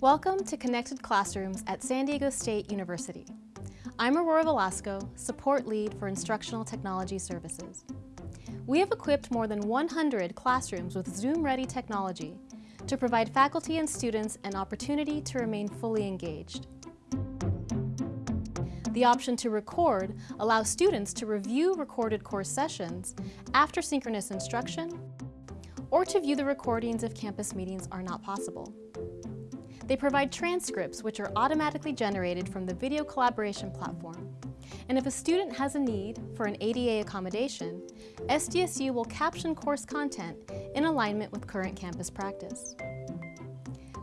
Welcome to Connected Classrooms at San Diego State University. I'm Aurora Velasco, Support Lead for Instructional Technology Services. We have equipped more than 100 classrooms with Zoom-ready technology to provide faculty and students an opportunity to remain fully engaged. The option to record allows students to review recorded course sessions after synchronous instruction or to view the recordings if campus meetings are not possible. They provide transcripts which are automatically generated from the video collaboration platform. And if a student has a need for an ADA accommodation, SDSU will caption course content in alignment with current campus practice.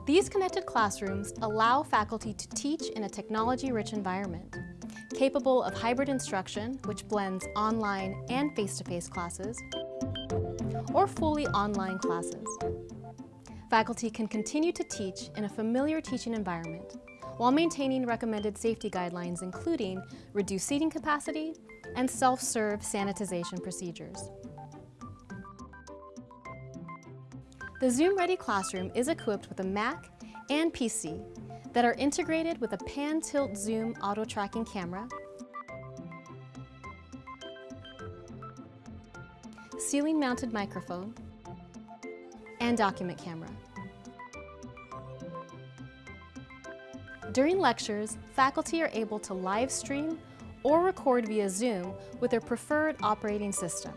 These connected classrooms allow faculty to teach in a technology-rich environment, capable of hybrid instruction, which blends online and face-to-face -face classes, or fully online classes faculty can continue to teach in a familiar teaching environment while maintaining recommended safety guidelines including reduced seating capacity and self-serve sanitization procedures. The Zoom Ready Classroom is equipped with a Mac and PC that are integrated with a pan-tilt zoom auto-tracking camera, ceiling-mounted microphone, and document camera. During lectures, faculty are able to live stream or record via Zoom with their preferred operating system.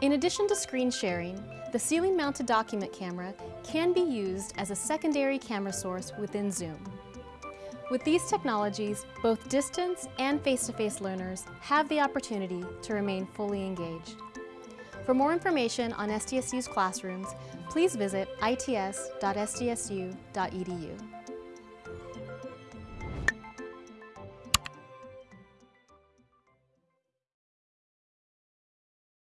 In addition to screen sharing, the ceiling-mounted document camera can be used as a secondary camera source within Zoom. With these technologies, both distance and face-to-face -face learners have the opportunity to remain fully engaged. For more information on SDSU's classrooms, please visit its.sdsu.edu.